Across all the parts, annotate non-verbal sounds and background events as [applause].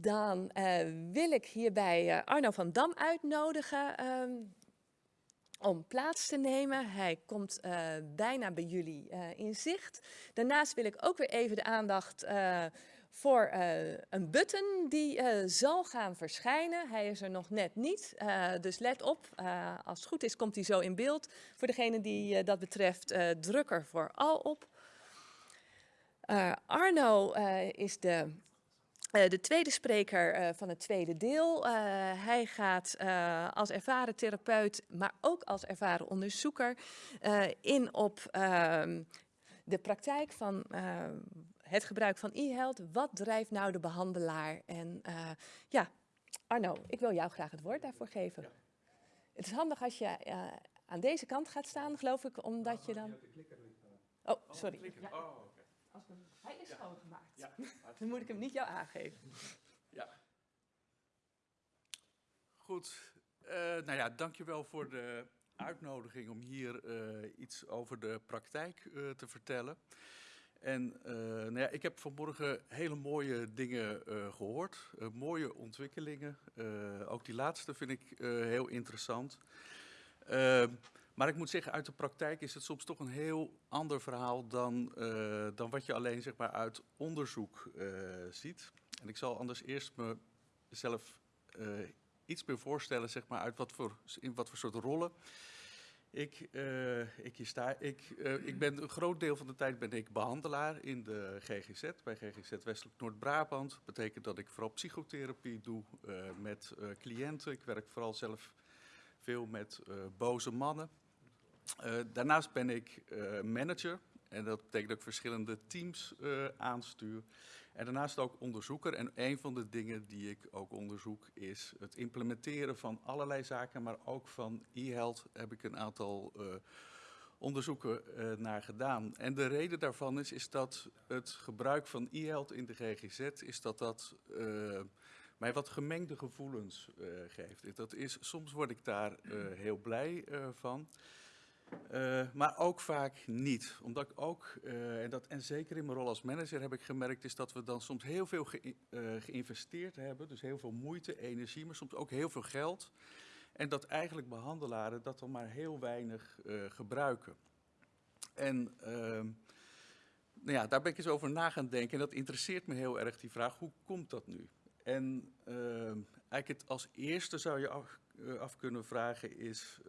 Dan eh, wil ik hierbij eh, Arno van Dam uitnodigen ehm, om plaats te nemen. Hij komt eh, bijna bij jullie in zicht. Daarnaast wil ik ook weer even de aandacht voor een button die zal gaan verschijnen. Hij is er nog net niet, dus let op. Als het goed is komt hij zo in beeld. Voor degene die dat betreft, druk er vooral op. Arno is de, eh, de tweede spreker eh, van het tweede deel. Eh, hij gaat eh, als ervaren therapeut, maar ook als ervaren onderzoeker eh, in op ehm, de praktijk van het gebruik van e-health. Wat drijft nou de behandelaar? En eh, ja, Arno, ik wil jou graag het woord daarvoor geven. Het is handig als je eh, aan deze kant gaat staan, geloof ik, omdat je dan... Oh, sorry. Ja, Oh, oké. als ik hem- Hij is schoongemaakt. Ja, [laughs] Dan moet ik hem niet jou aangeven. ja. Goed. Eh, nou ja, dankjewel voor de uitnodiging om hier eh, iets over de praktijk eh, te vertellen. En nou ja, ik heb vanmorgen hele mooie dingen eh, gehoord, eh, mooie ontwikkelingen. Ook die laatste vind ik heel interessant. Maar ik moet zeggen, uit de praktijk is het soms toch een heel ander verhaal dan, eh, dan wat je alleen zeg maar, uit onderzoek eh, ziet. En ik zal anders eerst mezelf eh, iets meer voorstellen, zeg maar, uit wat voor, in wat voor soort rollen ik, ik hier sta. Ik, ik ben een groot deel van de tijd ben ik behandelaar in de GGZ, bij GGZ Westelijk Noord-Brabant. betekent dat ik vooral psychotherapie doe met cliënten. Ik werk vooral zelf veel met boze mannen. Eh, daarnaast ben ik eh, manager en dat betekent dat ik verschillende teams eh, aanstuur. En daarnaast ook onderzoeker. En een van de dingen die ik ook onderzoek is het implementeren van allerlei zaken, maar ook van e-health heb ik een aantal onderzoeken naar gedaan. En de reden daarvan is, is dat het gebruik van e-health in de GGZ, is dat dat mij wat gemengde gevoelens geeft. Dat is, soms word ik daar heel blij van. Eh, maar ook vaak niet. Omdat ik ook, eh, en, dat, en zeker in mijn rol als manager heb ik gemerkt, is dat we dan soms heel veel eh, geïnvesteerd hebben. Dus heel veel moeite, energie, maar soms ook heel veel geld. En dat eigenlijk behandelaren dat dan maar heel weinig gebruiken. En ehm, nou ja, daar ben ik eens over na gaan denken. En dat interesseert me heel erg, die vraag, hoe komt dat nu? En ehm, eigenlijk het als eerste zou je af, af kunnen vragen is...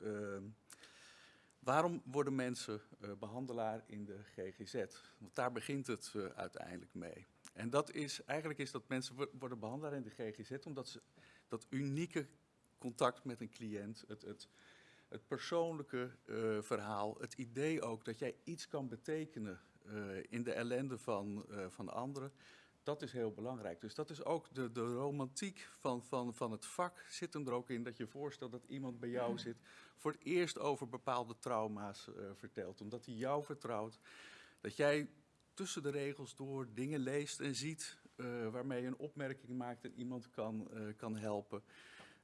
Waarom worden mensen eh, behandelaar in de GGZ? Want daar begint het eh, uiteindelijk mee. En dat is, eigenlijk is dat mensen wo- worden behandelaar in de GGZ omdat ze dat unieke contact met een cliënt, het, het, het persoonlijke eh, verhaal, het idee ook dat jij iets kan betekenen in de ellende van, van anderen, dat is heel belangrijk. Dus dat is ook de, de romantiek van, van, van het vak zit hem er ook in dat je voorstelt dat iemand bij jou zit voor het eerst over bepaalde trauma's eh, vertelt. Omdat hij jou vertrouwt. Dat jij tussen de regels door dingen leest en ziet eh, waarmee je een opmerking maakt en iemand kan, eh, kan helpen.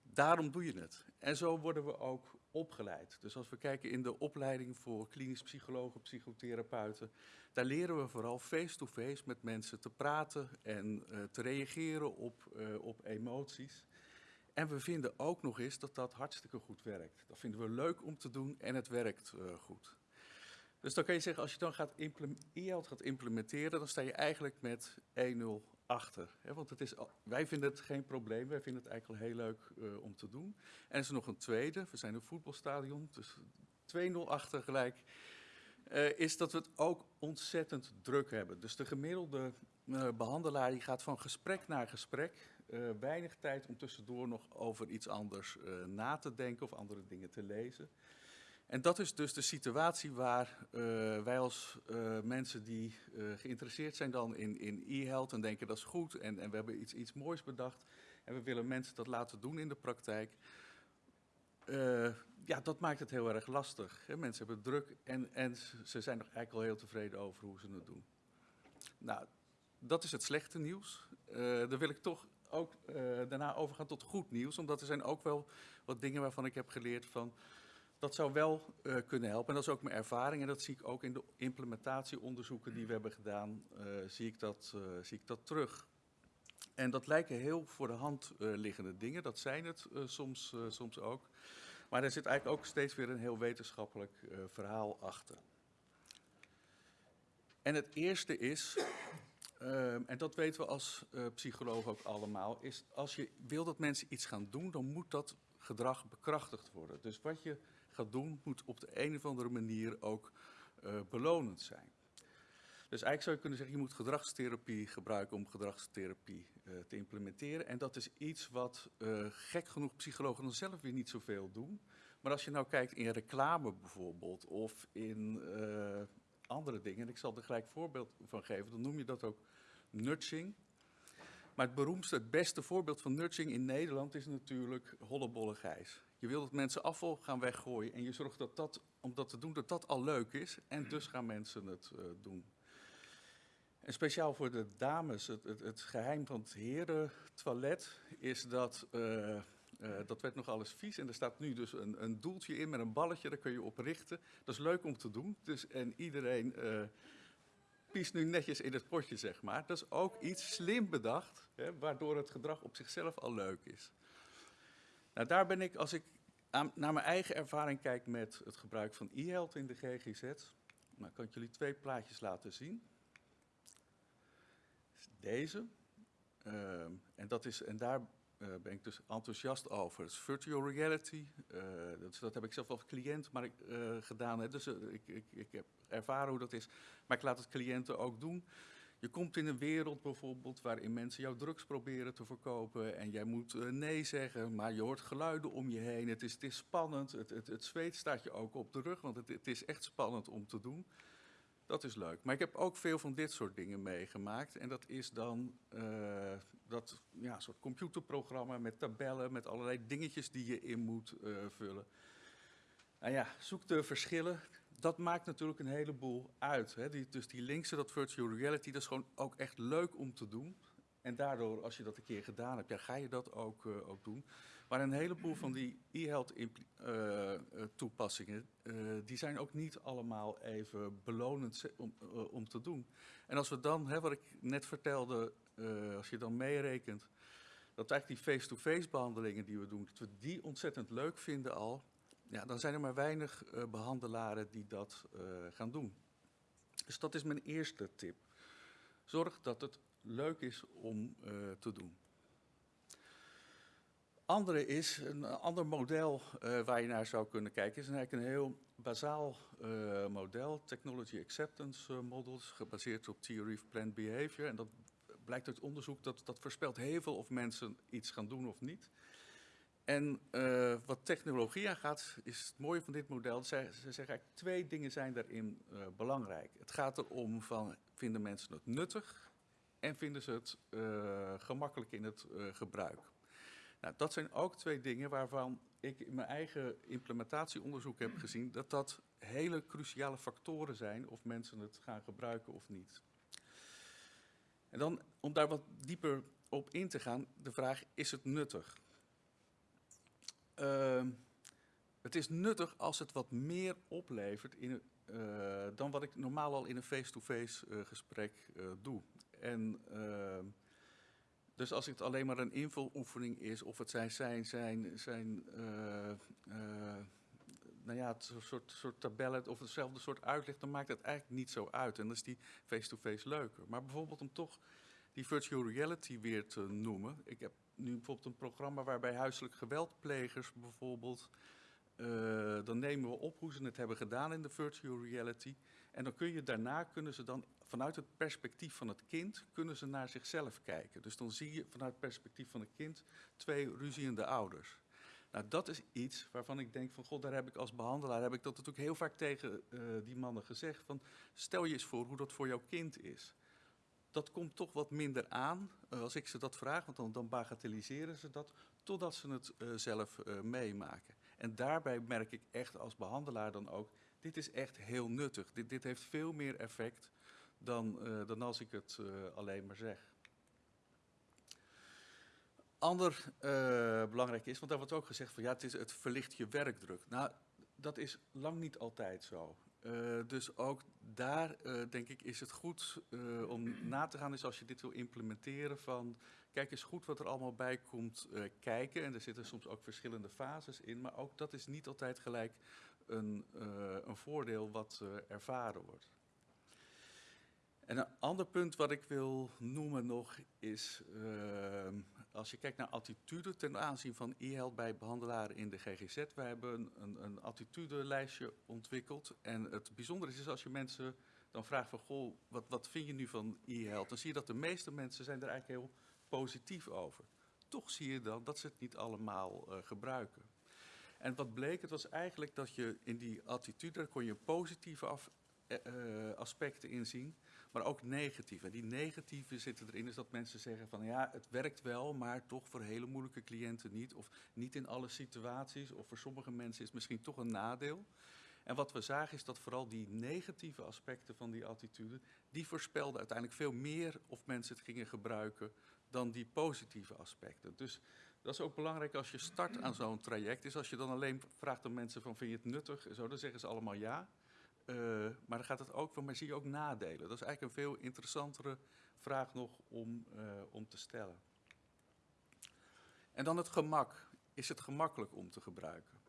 Daarom doe je het. En zo worden we ook opgeleid. Dus als we kijken in de opleiding voor klinisch psychologen, psychotherapeuten, daar leren we vooral face-to-face met mensen te praten en eh, te reageren op, eh, op emoties. En we vinden ook nog eens dat dat hartstikke goed werkt. Dat vinden we leuk om te doen en het werkt eh, goed. Dus dan kan je zeggen, als je dan gaat gaat implementeren, dan sta je eigenlijk met 1-0 achter. Hè? Want het is, wij vinden het geen probleem, wij vinden het eigenlijk heel leuk eh, om te doen. En is nog een tweede, we zijn een voetbalstadion, dus 2-0 achter gelijk. eh, is dat we het ook ontzettend druk hebben. Dus de gemiddelde eh, behandelaar die gaat van gesprek naar gesprek. weinig tijd om tussendoor nog over iets anders na te denken of andere dingen te lezen. En dat is dus de situatie waar eh, wij als eh, mensen die eh, geïnteresseerd zijn dan in, in e-health en denken dat is goed en, en we hebben iets, iets moois bedacht en we willen mensen dat laten doen in de praktijk. Ja, dat maakt het heel erg lastig. Hè? Mensen hebben druk en, en ze- zijn nog eigenlijk al heel tevreden over hoe ze het doen. Nou, dat is het slechte nieuws. Dan wil ik toch ook daarna overgaan tot goed nieuws, omdat er zijn ook wel wat dingen waarvan ik heb geleerd van dat zou wel eh, kunnen helpen. En dat is ook mijn ervaring. En dat zie ik ook in de implementatieonderzoeken die we hebben gedaan, eh, zie, ik dat, eh, zie ik dat terug. En dat lijken heel voor de hand liggende dingen, dat zijn het soms, soms ook. Maar er zit eigenlijk ook steeds weer een heel wetenschappelijk verhaal achter. En het eerste is, ehm, en dat weten we als psychologen ook allemaal, is als je wil dat mensen iets gaan doen, dan moet dat gedrag bekrachtigd worden. Dus wat je gaat doen, moet op de een of andere manier ook uh, belonend zijn. Dus eigenlijk zou je kunnen zeggen, je moet gedragstherapie gebruiken om gedragstherapie uh, te implementeren. En dat is iets wat uh, gek genoeg psychologen dan zelf weer niet zoveel doen. Maar als je nou kijkt in reclame bijvoorbeeld, of in andere dingen, en ik zal er gelijk voorbeeld van geven, dan noem je dat ook nudging. Maar het beroemdste, het beste voorbeeld van nudging in Nederland is natuurlijk hollebolle gijs. Je wil dat mensen afval gaan weggooien en je zorgt dat dat, om dat te doen, dat dat al leuk is. En dus gaan mensen het uh, doen. En speciaal voor de dames, het, het, het geheim van het herentoilet is dat, uh, uh, dat werd nog alles vies. En er staat nu dus een, een, doeltje in met een balletje, daar kun je op richten. Dat is leuk om te doen. Dus, en iedereen piest nu netjes in het potje, zeg maar. Dat is ook iets slim bedacht, hè, waardoor het gedrag op zichzelf al leuk is. Nou, daar ben ik, als ik naar mijn eigen ervaring kijk met het gebruik van e-health in de GGZ, nou, kan ik jullie twee plaatjes laten zien. Deze. Uh, en, dat is, en daar uh, ben ik dus enthousiast over. Het is virtual reality. Uh, dat, dat, heb ik zelf als cliënt maar uh, gedaan. Hè. Dus ik, ik, ik heb ervaren hoe dat is. Maar ik laat het cliënten ook doen. Je komt in een wereld bijvoorbeeld waarin mensen jouw drugs proberen te verkopen en jij moet uh, nee zeggen, maar je hoort geluiden om je heen. Het is, het is spannend, het, het, het zweet staat je ook op de rug, want het, het is echt spannend om te doen. Dat is leuk. Maar ik heb ook veel van dit soort dingen meegemaakt. En dat is dan uh, dat ja, soort computerprogramma met tabellen, met allerlei dingetjes die je in moet uh, vullen. Nou ja, zoek de verschillen dat maakt natuurlijk een heleboel uit. Hè. Die, dus die linkse, dat virtual reality, dat is gewoon ook echt leuk om te doen. En daardoor, als je dat een keer gedaan hebt, ja, ga je dat ook, uh, ook doen. Maar een heleboel van die e-health uh, toepassingen, uh, die zijn ook niet allemaal even belonend om, om te doen. En als we dan, hè, wat ik net vertelde, als je dan meerekent, dat eigenlijk die face-to-face -face behandelingen die we doen, dat we die ontzettend leuk vinden al, ja, dan zijn er maar weinig uh, behandelaren die dat uh, gaan doen. Dus dat is mijn eerste tip. Zorg dat het leuk is om uh, te doen. Andere is, een ander model waar je naar zou kunnen kijken, is eigenlijk een heel bazaal model, Technology Acceptance Models, gebaseerd op Theory of Planned Behavior. En dat blijkt uit onderzoek dat dat voorspelt heel veel of mensen iets gaan doen of niet. En uh, wat technologie aangaat, is het mooie van dit model, ze, ze zeggen eigenlijk twee dingen zijn daarin uh, belangrijk. Het gaat erom van, vinden mensen het nuttig en vinden ze het uh, gemakkelijk in het gebruik. Nou, dat zijn ook twee dingen waarvan ik in mijn eigen implementatieonderzoek heb gezien dat dat hele cruciale factoren zijn of mensen het gaan gebruiken of niet. En dan, om daar wat dieper op in te gaan, de vraag, is het nuttig? Uh, het is nuttig als het wat meer oplevert in, uh, dan wat ik normaal al in een face-to-face -face, uh, gesprek uh, doe. En, ehm, dus als het alleen maar een invuloefening is, of het zijn, zijn, zijn, zijn nou ja, het soort, soort tabellen of hetzelfde soort uitleg, dan maakt het eigenlijk niet zo uit. En dan is die face-to-face -face leuker. Maar bijvoorbeeld om toch die virtual reality weer te noemen. Ik heb nu bijvoorbeeld een programma waarbij huiselijk geweldplegers bijvoorbeeld, uh, dan nemen we op hoe ze het hebben gedaan in de virtual reality. En dan kun je daarna, kunnen ze dan vanuit het perspectief van het kind, kunnen ze naar zichzelf kijken. Dus dan zie je vanuit het perspectief van het kind twee ruziende ouders. Nou, dat is iets waarvan ik denk van, god, daar heb ik als behandelaar, heb ik dat natuurlijk heel vaak tegen uh, die mannen gezegd. Van, stel je eens voor hoe dat voor jouw kind is dat komt toch wat minder aan uh, als ik ze dat vraag, want dan, dan bagatelliseren ze dat, totdat ze het uh, zelf uh, meemaken. En daarbij merk ik echt als behandelaar dan ook, dit is echt heel nuttig. Dit, dit heeft veel meer effect dan, dan als ik het alleen maar zeg. Ander belangrijk is, want daar wordt ook gezegd van ja, het, is, het verlicht je werkdruk. Nou, dat is lang niet altijd zo. Eh, dus ook daar, eh, denk ik, is het goed eh, om na te gaan, is als je dit wil implementeren, van kijk eens goed wat er allemaal bij komt kijken. En er zitten soms ook verschillende fases in, maar ook dat is niet altijd gelijk een, een voordeel wat ervaren wordt. En een ander punt wat ik wil noemen nog is, ehm, als je kijkt naar attitude ten aanzien van e-health bij behandelaren in de GGZ. Wij hebben een, een, een attitudelijstje ontwikkeld. En het bijzondere is, is als je mensen dan vraagt van, goh, wat, wat vind je nu van e-health? Dan zie je dat de meeste mensen zijn er eigenlijk heel positief over. Toch zie je dan dat ze het niet allemaal eh, gebruiken. En wat bleek, het was eigenlijk dat je in die attitude, kon je positieve af, eh, eh, aspecten in zien, maar ook negatieve. En die negatieve zitten erin, is dat mensen zeggen van ja, het werkt wel, maar toch voor hele moeilijke cliënten niet. Of niet in alle situaties, of voor sommige mensen is het misschien toch een nadeel. En wat we zagen is dat vooral die negatieve aspecten van die attitude, die voorspelden uiteindelijk veel meer of mensen het gingen gebruiken dan die positieve aspecten. Dus dat is ook belangrijk als je start aan zo'n traject. Is als je dan alleen vraagt aan mensen van vind je het nuttig? Zo, dan zeggen ze allemaal ja. Uh, maar dan gaat het ook maar zie je ook nadelen? Dat is eigenlijk een veel interessantere vraag nog om, uh, om te stellen. En dan het gemak. Is het gemakkelijk om te gebruiken?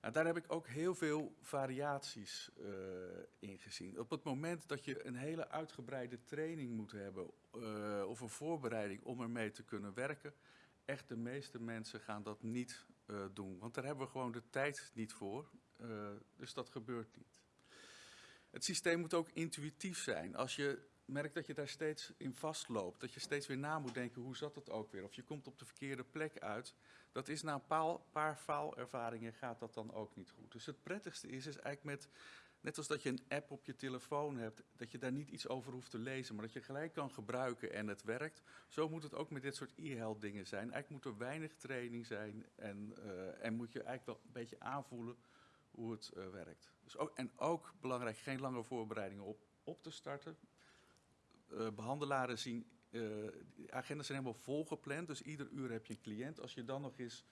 Nou, daar heb ik ook heel veel variaties uh, in gezien. Op het moment dat je een hele uitgebreide training moet hebben of een voorbereiding om ermee te kunnen werken, echt de meeste mensen gaan dat niet doen. Want daar hebben we gewoon de tijd niet voor. dus dat gebeurt niet. Het systeem moet ook intuïtief zijn. Als je merkt dat je daar steeds in vastloopt, dat je steeds weer na moet denken, hoe zat het ook weer? Of je komt op de verkeerde plek uit. Dat is na een paar, paar faalervaringen gaat dat dan ook niet goed. Dus het prettigste is, is eigenlijk met, net als dat je een app op je telefoon hebt, dat je daar niet iets over hoeft te lezen, maar dat je gelijk kan gebruiken en het werkt. Zo moet het ook met dit soort e-health dingen zijn. Eigenlijk moet er weinig training zijn en, uh, en moet je eigenlijk wel een beetje aanvoelen hoe het uh, werkt. Dus ook, en ook belangrijk, geen lange voorbereidingen op, op te starten. Uh, behandelaren zien, uh, de agendas zijn helemaal volgepland, dus ieder uur heb je een cliënt. Als je dan nog eens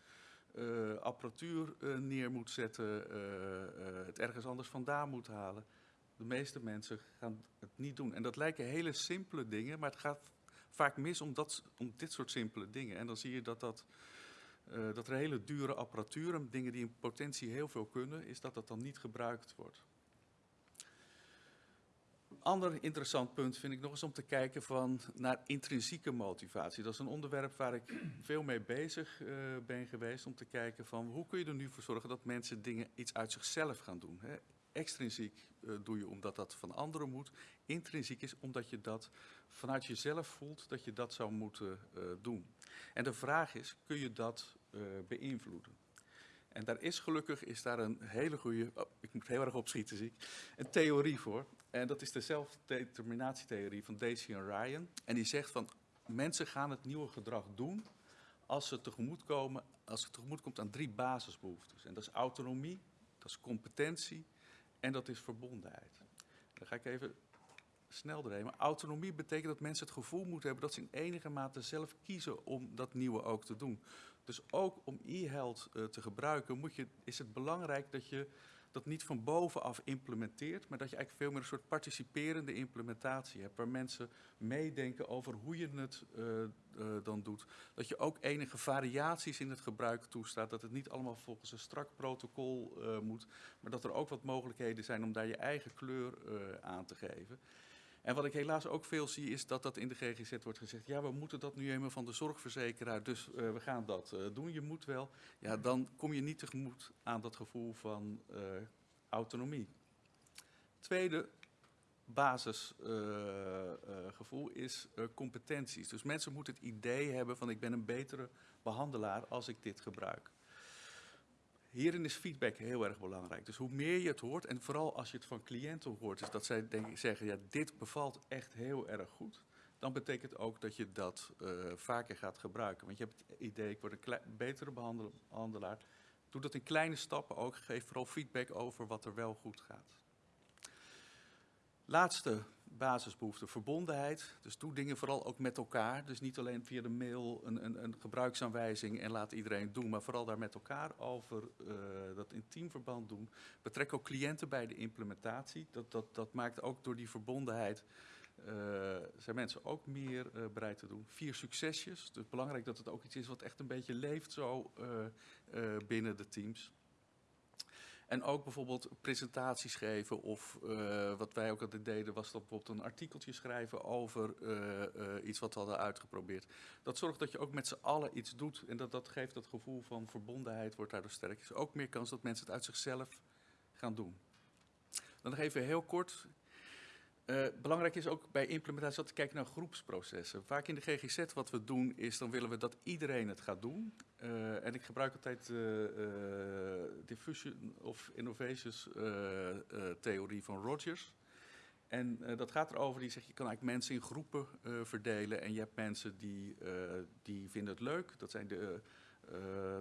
apparatuur neer moet zetten, het ergens anders vandaan moet halen. De meeste mensen gaan het niet doen. En dat lijken hele simpele dingen, maar het gaat vaak mis om, dat, om dit soort simpele dingen. En dan zie je dat dat... Uh, dat er hele dure apparatuur, dingen die in potentie heel veel kunnen, is dat dat dan niet gebruikt wordt. Ander interessant punt vind ik nog eens om te kijken van naar intrinsieke motivatie. Dat is een onderwerp waar ik veel mee bezig uh, ben geweest om te kijken van hoe kun je er nu voor zorgen dat mensen dingen iets uit zichzelf gaan doen. Hè? Extrinsiek uh, doe je omdat dat van anderen moet. Intrinsiek is omdat je dat vanuit jezelf voelt dat je dat zou moeten uh, doen. En de vraag is, kun je dat uh, beïnvloeden? En daar is gelukkig is daar een hele goede, oh, ik moet heel erg opschieten zie ik, een theorie voor. En dat is de zelfdeterminatietheorie van Daisy en Ryan. En die zegt van mensen gaan het nieuwe gedrag doen als ze tegemoet komen, als het tegemoet komt aan drie basisbehoeftes. En dat is autonomie, dat is competentie en dat is verbondenheid. Dan ga ik even snel doorheen. Maar autonomie betekent dat mensen het gevoel moeten hebben dat ze in enige mate zelf kiezen om dat nieuwe ook te doen. Dus ook om e-health uh, te gebruiken moet je, is het belangrijk dat je dat niet van bovenaf implementeert, maar dat je eigenlijk veel meer een soort participerende implementatie hebt, waar mensen meedenken over hoe je het uh, dan doet. Dat je ook enige variaties in het gebruik toestaat, dat het niet allemaal volgens een strak protocol uh, moet, maar dat er ook wat mogelijkheden zijn om daar je eigen kleur aan te geven. En wat ik helaas ook veel zie is dat dat in de GGZ wordt gezegd, ja we moeten dat nu eenmaal van de zorgverzekeraar, dus we gaan dat doen, je moet wel. Ja, dan kom je niet tegemoet aan dat gevoel van autonomie. Tweede basisgevoel is competenties. Dus mensen moeten het idee hebben van ik ben een betere behandelaar als ik dit gebruik. Hierin is feedback heel erg belangrijk. Dus hoe meer je het hoort, en vooral als je het van cliënten hoort, is dat zij denk, zeggen, ja, dit bevalt echt heel erg goed. Dan betekent ook dat je dat uh, vaker gaat gebruiken. Want je hebt het idee, ik word een betere behandelaar. Doe dat in kleine stappen ook. Geef vooral feedback over wat er wel goed gaat. Laatste basisbehoefte verbondenheid. Dus doe dingen vooral ook met elkaar. Dus niet alleen via de mail een, een, een gebruiksaanwijzing en laat iedereen doen, maar vooral daar met elkaar over uh, dat in teamverband doen. Betrek ook cliënten bij de implementatie. Dat, dat, dat maakt ook door die verbondenheid uh, zijn mensen ook meer uh, bereid te doen. Vier succesjes. Dus belangrijk dat het ook iets is wat echt een beetje leeft zo binnen de teams. En ook bijvoorbeeld presentaties geven of uh, wat wij ook altijd deden was dat bijvoorbeeld een artikeltje schrijven over uh, uh, iets wat we hadden uitgeprobeerd. Dat zorgt dat je ook met z'n allen iets doet en dat, dat geeft dat gevoel van verbondenheid, wordt daardoor sterk. Er is ook meer kans dat mensen het uit zichzelf gaan doen. Dan even heel kort, uh, belangrijk is ook bij implementatie dat te kijken naar groepsprocessen. Vaak in de GGZ wat we doen is, dan willen we dat iedereen het gaat doen. Uh, en ik gebruik altijd de uh, diffusion of innovations theorie van Rogers. En dat gaat erover, die zegt je kan eigenlijk mensen in groepen verdelen. En je hebt mensen die, die vinden het leuk, dat zijn de...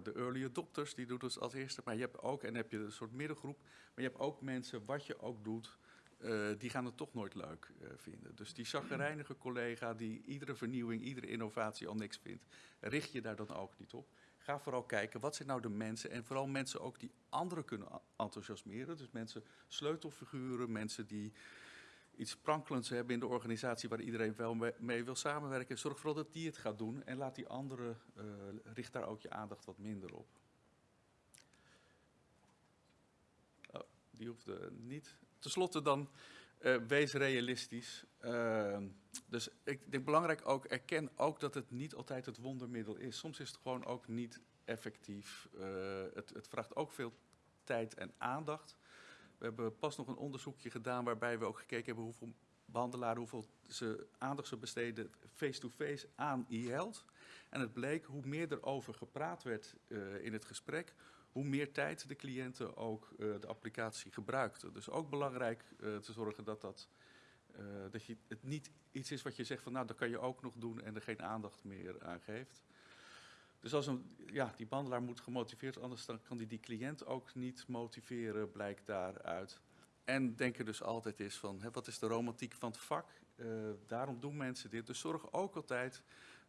de early adopters, die doen het als eerste. Maar je hebt ook, en heb je een soort middengroep. Maar je hebt ook mensen, wat je ook doet, uh, die gaan het toch nooit leuk uh, vinden. Dus die zaggerijnige collega die iedere vernieuwing, iedere innovatie al niks vindt, richt je daar dan ook niet op. Ga vooral kijken, wat zijn nou de mensen en vooral mensen ook die anderen kunnen enthousiasmeren. Dus mensen, sleutelfiguren, mensen die iets prankelends hebben in de organisatie waar iedereen wel mee, wil samenwerken. Zorg vooral dat die het gaat doen en laat die anderen, uh, richt daar ook je aandacht wat minder op. Oh, die hoeft niet. Ten slotte dan, uh, wees realistisch. Uh, dus ik denk belangrijk ook, erken ook dat het niet altijd het wondermiddel is. Soms is het gewoon ook niet effectief. Uh, het, het vraagt ook veel tijd en aandacht. We hebben pas nog een onderzoekje gedaan waarbij we ook gekeken hebben hoeveel behandelaren, hoeveel ze aandacht ze besteden face-to-face -face aan e-health. En het bleek hoe meer er over gepraat werd in het gesprek, hoe meer tijd de cliënten ook uh, de applicatie gebruikten. Dus ook belangrijk uh, te zorgen dat, dat, uh, dat je, het niet iets is wat je zegt van nou dat kan je ook nog doen en er geen aandacht meer aan geeft. Dus als een, ja, die behandelaar moet gemotiveerd, anders dan kan die, die cliënt ook niet motiveren, blijkt daaruit. En denken dus altijd is van, hè, wat is de romantiek van het vak? daarom doen mensen dit. Dus zorg ook altijd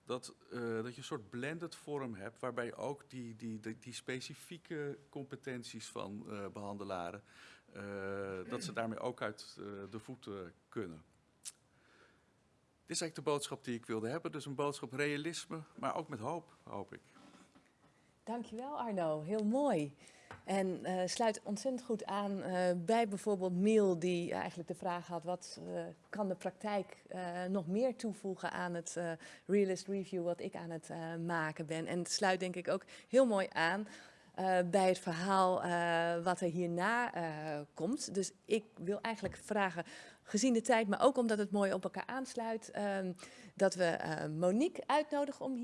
dat, uh, dat je een soort blended vorm hebt, waarbij ook die, die, die, die specifieke competenties van uh, behandelaren, uh, dat ze [clears throat] daarmee ook uit de voeten kunnen. Dit is eigenlijk de boodschap die ik wilde hebben. Dus een boodschap realisme, maar ook met hoop, hoop ik. Dankjewel Arno, heel mooi. En uh, sluit ontzettend goed aan uh, bij bijvoorbeeld Miel, die eigenlijk de vraag had: wat uh, kan de praktijk nog meer toevoegen aan het Realist Review wat ik aan het maken ben? En sluit denk ik ook heel mooi aan. bij het verhaal wat er hierna komt. Dus ik wil eigenlijk vragen, gezien de tijd, maar ook omdat het mooi op elkaar aansluit, dat we Monique uitnodigen om hier.